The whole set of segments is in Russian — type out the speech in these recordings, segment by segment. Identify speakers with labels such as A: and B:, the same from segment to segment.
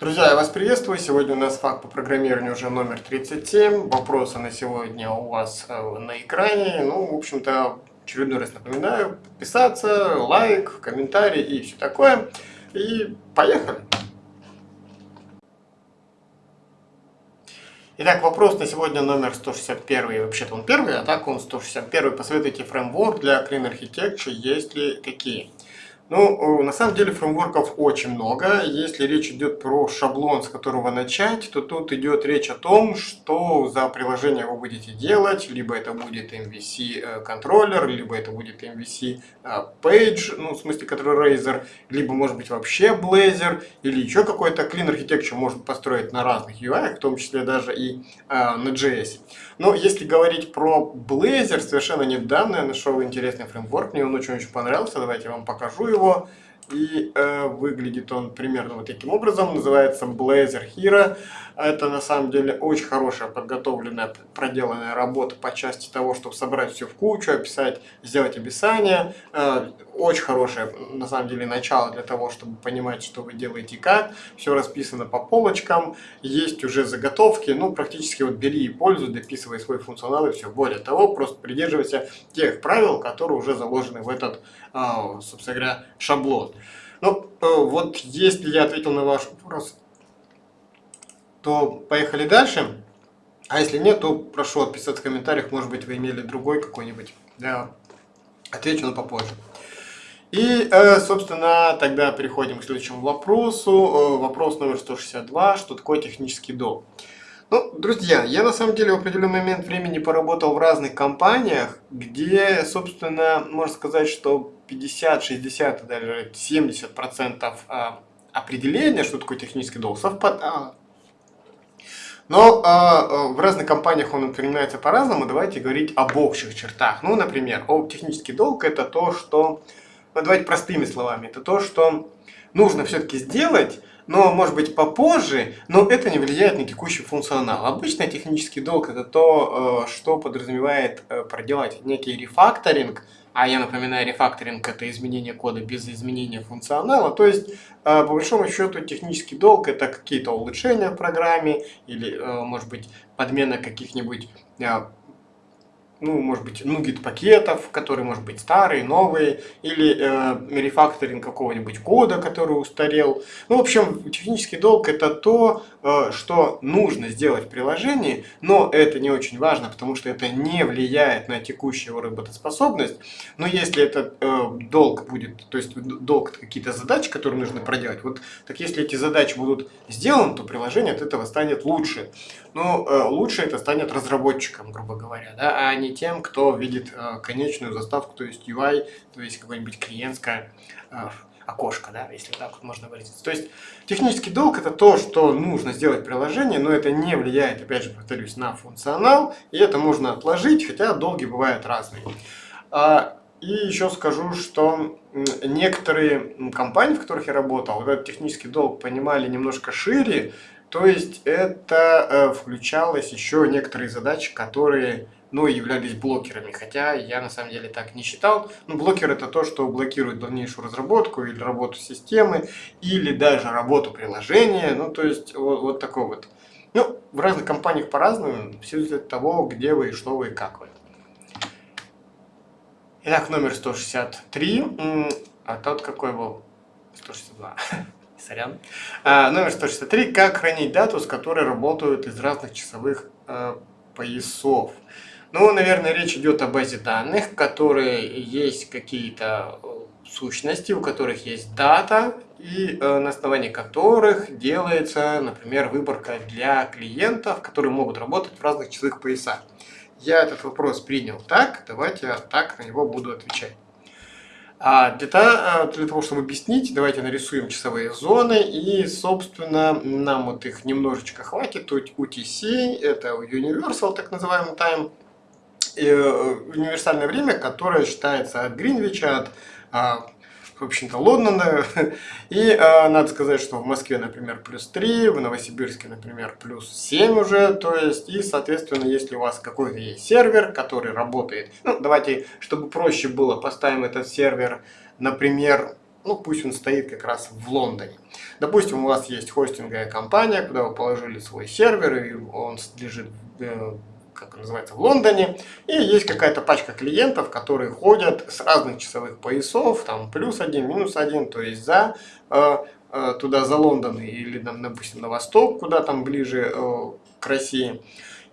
A: Друзья, я вас приветствую. Сегодня у нас факт по программированию уже номер 37. Вопросы на сегодня у вас э, на экране. Ну, в общем-то, очередной раз напоминаю, подписаться, лайк, комментарий и все такое. И поехали! Итак, вопрос на сегодня номер 161. Вообще-то он первый, а так он 161. Посоветуйте фреймворк для Clean Architecture, есть ли такие? Ну, на самом деле фреймворков очень много. Если речь идет про шаблон, с которого начать, то тут идет речь о том, что за приложение вы будете делать. Либо это будет MVC э, контроллер, либо это будет MVC э, Page, ну, в смысле, который Razer, либо, может быть, вообще Blazor, или еще какой-то Clean Architecture можно построить на разных UI, в том числе даже и э, на JS. Но если говорить про Blazor, совершенно недавно я нашел интересный фреймворк, мне он очень-очень понравился, давайте я вам покажу. И э, выглядит он примерно вот таким образом. Называется Blazor Hero. Это на самом деле очень хорошая подготовленная, проделанная работа по части того, чтобы собрать все в кучу, описать, сделать описание. Э, очень хорошее на самом деле начало для того, чтобы понимать, что вы делаете как. Все расписано по полочкам. Есть уже заготовки. Ну, практически вот бери и пользуй, дописывай свой функционал и все. Более того, просто придерживайся тех правил, которые уже заложены в этот, э, собственно говоря, шаблон. Ну, э, вот если я ответил на ваш вопрос, то поехали дальше. А если нет, то прошу отписаться в комментариях, может быть вы имели другой какой-нибудь. Я отвечу, но попозже. И, э, собственно, тогда переходим к следующему вопросу. Э, вопрос номер 162. Что такое технический долг? Ну, друзья, я на самом деле в определенный момент времени поработал в разных компаниях, где, собственно, можно сказать, что 50, 60, даже 70 процентов а, определения, что такое технический долг, совпадало. Но э, в разных компаниях он принимается по-разному. Давайте говорить об общих чертах. Ну, например, технический долг это то, что, ну, давайте простыми словами, это то, что нужно все-таки сделать, но может быть попозже, но это не влияет на текущий функционал. Обычно технический долг это то, что подразумевает проделать некий рефакторинг, а я напоминаю, рефакторинг это изменение кода без изменения функционала. То есть, по большому счету, технический долг это какие-то улучшения в программе или, может быть, подмена каких-нибудь ну, может быть, нугет пакетов, которые, может быть, старые, новые, или э, рефакторинг какого-нибудь кода, который устарел. Ну, в общем, технический долг это то, э, что нужно сделать в приложении, но это не очень важно, потому что это не влияет на текущую работоспособность. Но если этот э, долг будет, то есть долг это какие-то задачи, которые нужно проделать, вот так если эти задачи будут сделаны, то приложение от этого станет лучше. Но э, лучше это станет разработчикам, грубо говоря, да, а не тем, кто видит э, конечную заставку, то есть UI, то есть какое-нибудь клиентское э, окошко, да, если так вот можно выразиться. То есть технический долг это то, что нужно сделать приложение, но это не влияет, опять же, повторюсь, на функционал, и это можно отложить, хотя долги бывают разные. А, и еще скажу, что некоторые компании, в которых я работал, этот технический долг понимали немножко шире, то есть это э, включалось еще некоторые задачи, которые ну, являлись блокерами, хотя я на самом деле так не считал. Ну, блокер это то, что блокирует дальнейшую разработку или работу системы, или даже работу приложения, ну, то есть вот, вот такой вот. Ну, в разных компаниях по-разному, все зависит от того, где вы, что вы и как вы. Итак, номер 163, а тот какой был? 162. Сорян. А, номер 163. Как хранить дату, с которой работают из разных часовых э, поясов? Ну, наверное, речь идет о базе данных, в которой есть какие-то э, сущности, у которых есть дата, и э, на основании которых делается, например, выборка для клиентов, которые могут работать в разных часовых поясах. Я этот вопрос принял так, давайте я так на него буду отвечать. А для, того, для того, чтобы объяснить, давайте нарисуем часовые зоны. И, собственно, нам вот их немножечко хватит. Тут UTC, это Universal, так называемый time Э, универсальное время, которое считается от Гринвича, от а, в общем-то, Лондона. И э, надо сказать, что в Москве, например, плюс 3, в Новосибирске, например, плюс 7 уже. То есть, и, соответственно, если у вас какой-то есть сервер, который работает, ну, давайте, чтобы проще было, поставим этот сервер, например, ну пусть он стоит как раз в Лондоне. Допустим, у вас есть хостинговая компания, куда вы положили свой сервер, и он лежит э, как называется, в Лондоне, и есть какая-то пачка клиентов, которые ходят с разных часовых поясов, там плюс один, минус один, то есть за э, э, туда за Лондон или, допустим, на восток, куда там ближе э, к России.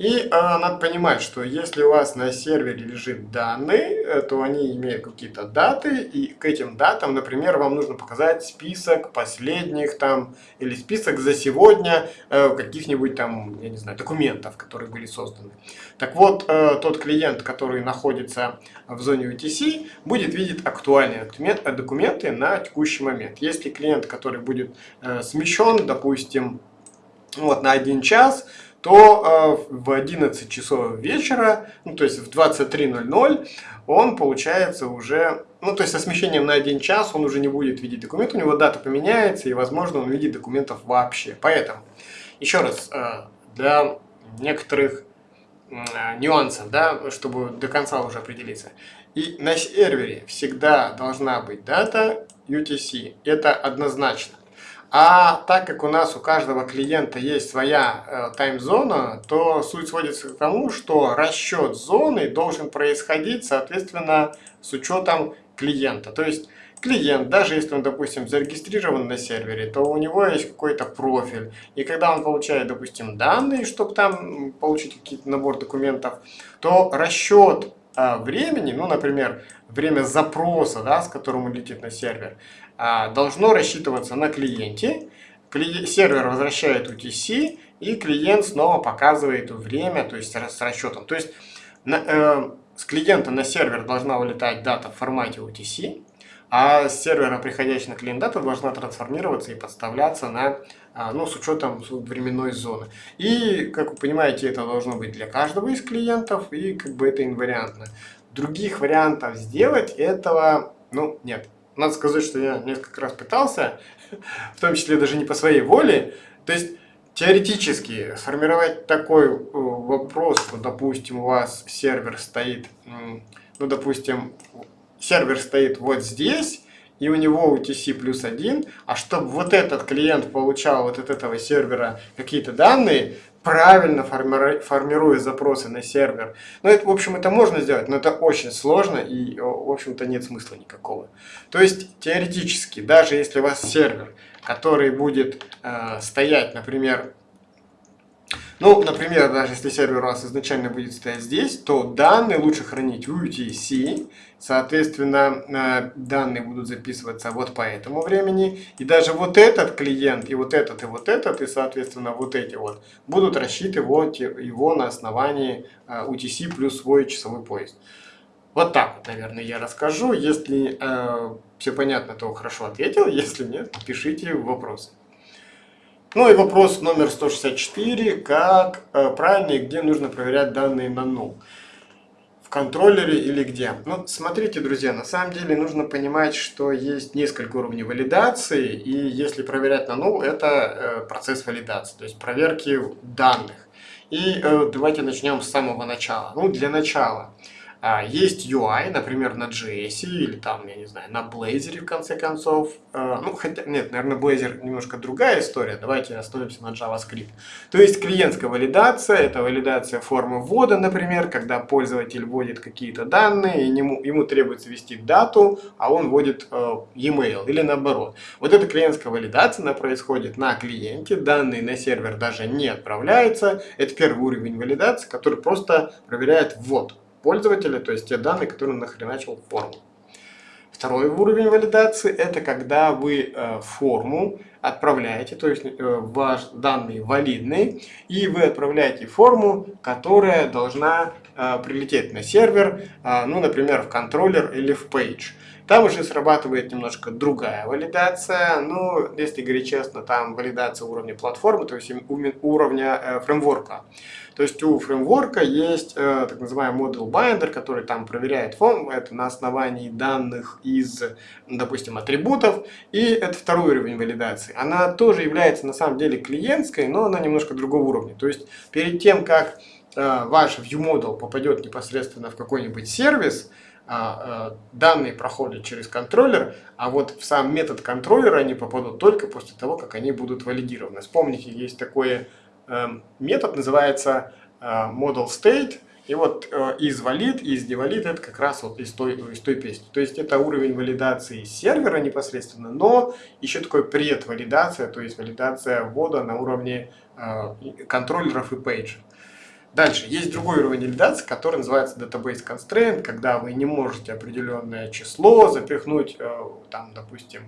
A: И э, надо понимать, что если у вас на сервере лежит данные, э, то они имеют какие-то даты, и к этим датам, например, вам нужно показать список последних там, или список за сегодня э, каких-нибудь там, я не знаю, документов, которые были созданы. Так вот, э, тот клиент, который находится в зоне UTC, будет видеть актуальные документы на текущий момент. Если клиент, который будет э, смещен, допустим, вот на один час, то э, в 11 часов вечера, ну то есть в 23.00, он получается уже, ну то есть со смещением на один час он уже не будет видеть документ, у него дата поменяется и возможно он видит документов вообще. Поэтому, еще раз, э, для некоторых э, нюансов, да, чтобы до конца уже определиться. И на сервере всегда должна быть дата UTC, это однозначно. А так как у нас у каждого клиента есть своя э, тайм-зона, то суть сводится к тому, что расчет зоны должен происходить, соответственно, с учетом клиента. То есть клиент, даже если он, допустим, зарегистрирован на сервере, то у него есть какой-то профиль. И когда он получает, допустим, данные, чтобы там получить какие-то набор документов, то расчет э, времени, ну, например, время запроса, да, с которым он летит на сервер, должно рассчитываться на клиенте. Сервер возвращает UTC, и клиент снова показывает время, то есть с расчетом. То есть на, э, с клиента на сервер должна улетать дата в формате UTC, а с сервера, приходящей на клиент дата, должна трансформироваться и подставляться на, а, ну, с учетом временной зоны. И, как вы понимаете, это должно быть для каждого из клиентов, и как бы это инвариантно. Других вариантов сделать этого, ну, нет. Надо сказать, что я несколько раз пытался, в том числе даже не по своей воле. То есть, теоретически, сформировать такой э, вопрос, что, допустим, у вас сервер стоит, ну, допустим, сервер стоит вот здесь, и у него UTC плюс один, а чтобы вот этот клиент получал вот от этого сервера какие-то данные, правильно формируя запросы на сервер. Ну, это, в общем, это можно сделать, но это очень сложно и, в общем-то, нет смысла никакого. То есть, теоретически, даже если у вас сервер, который будет э, стоять, например, ну, например, даже если сервер у вас изначально будет стоять здесь, то данные лучше хранить в UTC, соответственно, э, данные будут записываться вот по этому времени, и даже вот этот клиент, и вот этот, и вот этот, и, соответственно, вот эти вот, будут рассчитывать его на основании UTC э, плюс свой часовой поезд. Вот так вот, наверное, я расскажу. Если э, все понятно, то хорошо ответил. Если нет, пишите вопросы. Ну и вопрос номер 164. Как э, правильно и где нужно проверять данные на null? В контроллере или где? Ну, смотрите, друзья, на самом деле нужно понимать, что есть несколько уровней валидации. И если проверять на null, это э, процесс валидации, то есть проверки данных. И э, давайте начнем с самого начала. Ну, для начала. А, есть UI, например, на JS или там, я не знаю, на Blazor в конце концов. А, ну, хотя, нет, наверное, Blazor немножко другая история. Давайте остановимся на JavaScript. То есть клиентская валидация, это валидация формы ввода, например, когда пользователь вводит какие-то данные, и ему, ему требуется ввести дату, а он вводит э, e-mail или наоборот. Вот эта клиентская валидация, она происходит на клиенте, данные на сервер даже не отправляются. Это первый уровень валидации, который просто проверяет ввод пользователя, то есть те данные, которые он нахреначил в форму. Второй уровень валидации – это когда вы э, форму отправляете, то есть э, ваш данные валидные, и вы отправляете форму, которая должна э, прилететь на сервер, ну, например, в контроллер или в page. Там уже срабатывает немножко другая валидация, но, если говорить честно, там валидация уровня платформы, то есть уровня э, фреймворка. То есть у фреймворка есть э, так называемый model binder, который там проверяет форму, это на основании данных из, допустим, атрибутов, и это второй уровень валидации. Она тоже является на самом деле клиентской, но она немножко другого уровня. То есть перед тем, как э, ваш ViewModel попадет непосредственно в какой-нибудь сервис, данные проходят через контроллер, а вот в сам метод контроллера они попадут только после того, как они будут валидированы. Вспомните, есть такой э, метод, называется э, model state, и вот э, из валид, из невалид это как раз вот из той, из той песни. То есть это уровень валидации сервера непосредственно, но еще такой предвалидация, то есть валидация ввода на уровне э, контроллеров и пейджа. Дальше, есть другой уровень валидации, который называется Database Constraint, когда вы не можете определенное число запихнуть, э, там, допустим,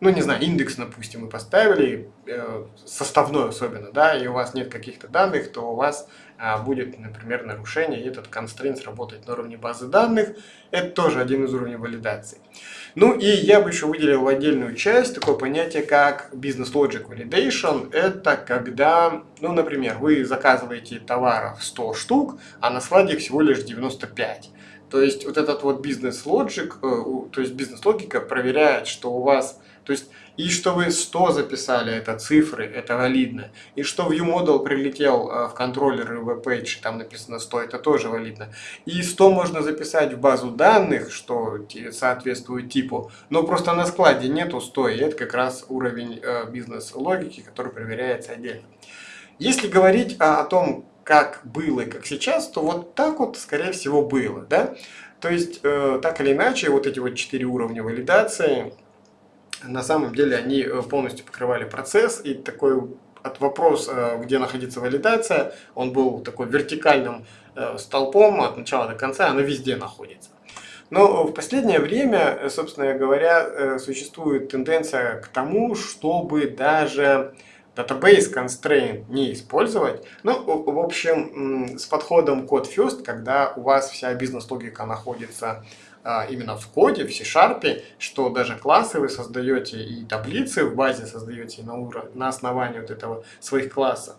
A: ну, не знаю, индекс, допустим, мы поставили, э, составной особенно, да, и у вас нет каких-то данных, то у вас а, будет, например, нарушение, и этот constraint работает на уровне базы данных. Это тоже один из уровней валидации. Ну и я бы еще выделил отдельную часть такое понятие, как Business Logic Validation. Это когда, ну, например, вы заказываете товаров 100 штук, а на складе всего лишь 95. То есть вот этот вот бизнес-логик, э, то есть бизнес-логика проверяет, что у вас то есть, и что вы 100 записали, это цифры, это валидно. И что ViewModel прилетел э, в контроллер и веб-пейдж, там написано 100, это тоже валидно. И 100 можно записать в базу данных, что соответствует типу, но просто на складе нету 100, и это как раз уровень э, бизнес-логики, который проверяется отдельно. Если говорить о, о том, как было и как сейчас, то вот так вот, скорее всего, было. Да? То есть, э, так или иначе, вот эти вот четыре уровня валидации – на самом деле они э, полностью покрывали процесс, и такой от вопрос, э, где находится валидация, он был такой вертикальным э, столпом от начала до конца, она везде находится. Но в последнее время, собственно говоря, существует тенденция к тому, чтобы даже database constraint не использовать. Ну, в общем, с подходом code first, когда у вас вся бизнес-логика находится именно в коде, в C-Sharp, что даже классы вы создаете и таблицы в базе создаете на, уровне, на основании вот этого своих классов.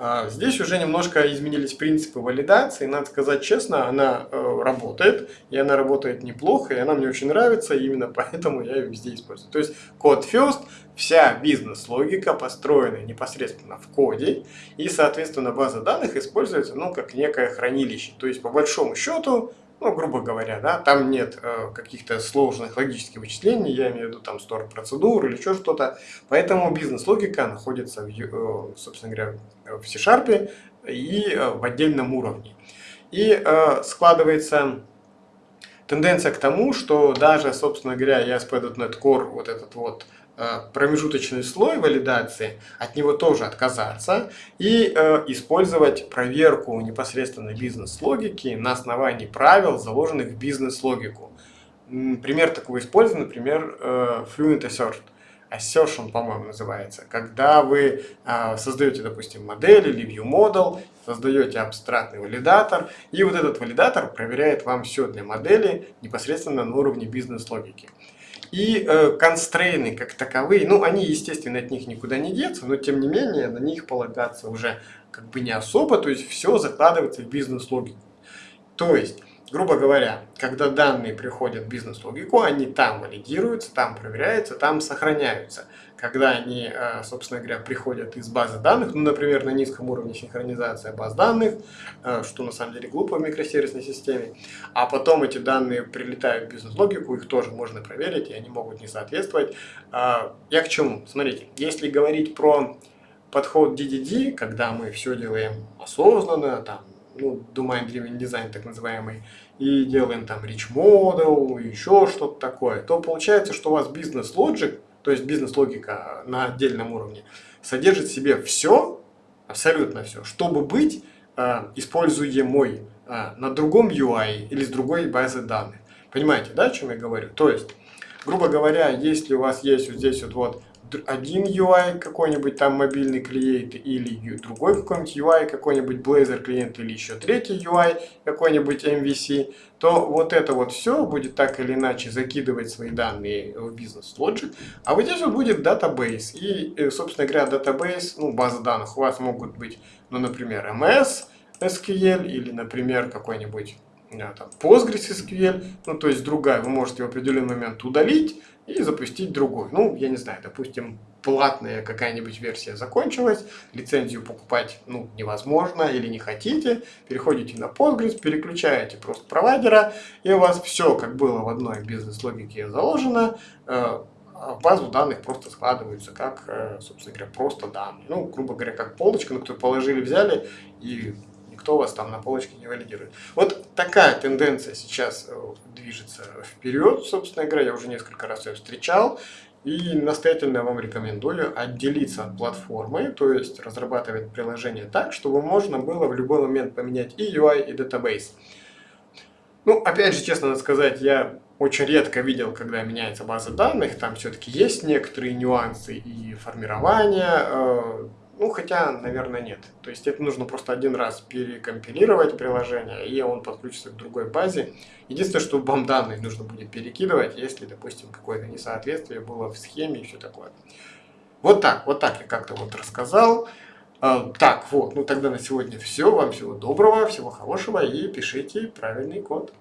A: А, здесь уже немножко изменились принципы валидации, надо сказать честно, она э, работает, и она работает неплохо, и она мне очень нравится, и именно поэтому я ее везде использую. То есть код first, вся бизнес-логика построена непосредственно в коде, и, соответственно, база данных используется ну, как некое хранилище. То есть, по большому счету, ну, грубо говоря, да, там нет э, каких-то сложных логических вычислений, я имею в виду там стор процедур или еще что-то, поэтому бизнес-логика находится, в, э, собственно говоря, в C-Sharp и э, в отдельном уровне. И э, складывается тенденция к тому, что даже, собственно говоря, ASP.NET Core, вот этот вот промежуточный слой валидации, от него тоже отказаться и э, использовать проверку непосредственно бизнес-логики на основании правил, заложенных в бизнес-логику. Пример такого использования, например, э, Fluent Assert. Assertion, по-моему, называется. Когда вы э, создаете, допустим, модель или view model, создаете абстрактный валидатор, и вот этот валидатор проверяет вам все для модели непосредственно на уровне бизнес-логики. И э, констрейны как таковые, ну, они, естественно, от них никуда не деться, но, тем не менее, на них полагаться уже как бы не особо, то есть все закладывается в бизнес-логику. То есть, грубо говоря, когда данные приходят в бизнес-логику, они там валидируются, там проверяются, там сохраняются когда они, э, собственно говоря, приходят из базы данных, ну, например, на низком уровне синхронизация баз данных, э, что на самом деле глупо в микросервисной системе, а потом эти данные прилетают в бизнес-логику, их тоже можно проверить, и они могут не соответствовать. А, я к чему? Смотрите, если говорить про подход DDD, когда мы все делаем осознанно, там, ну, Domain Driven Design так называемый, и делаем там Rich Model, еще что-то такое, то получается, что у вас бизнес-лоджик то есть бизнес-логика на отдельном уровне, содержит в себе все, абсолютно все, чтобы быть э, используемой э, на другом UI или с другой базы данных. Понимаете, да, о чем я говорю? То есть, грубо говоря, если у вас есть вот здесь вот, вот один UI какой-нибудь там мобильный клиент или другой какой-нибудь UI какой-нибудь Blazor клиент или еще третий UI какой-нибудь MVC, то вот это вот все будет так или иначе закидывать свои данные в бизнес Logic, а вот здесь вот будет database. И, э, собственно говоря, database, ну, база данных у вас могут быть, ну, например, MS, SQL или, например, какой-нибудь там, PostgreSQL, ну то есть другая, вы можете в определенный момент удалить и запустить другой. Ну, я не знаю, допустим, платная какая-нибудь версия закончилась, лицензию покупать ну, невозможно или не хотите, переходите на Postgres, переключаете просто провайдера, и у вас все, как было в одной бизнес-логике заложено, э, в базу данных просто складываются как, э, собственно говоря, просто данные. Ну, грубо говоря, как полочка, на которую положили, взяли, и никто вас там на полочке не валидирует. Вот такая тенденция сейчас э, движется вперед, собственно говоря, я уже несколько раз ее встречал. И настоятельно вам рекомендую отделиться от платформы, то есть разрабатывать приложение так, чтобы можно было в любой момент поменять и UI, и database. Ну, опять же, честно сказать, я очень редко видел, когда меняется база данных, там все-таки есть некоторые нюансы и формирования, э, ну, хотя, наверное, нет. То есть это нужно просто один раз перекомпилировать приложение, и он подключится к другой базе. Единственное, что вам данные нужно будет перекидывать, если, допустим, какое-то несоответствие было в схеме и все такое. Вот так, вот так я как-то вот рассказал. А, так, вот, ну тогда на сегодня все. Вам всего доброго, всего хорошего и пишите правильный код.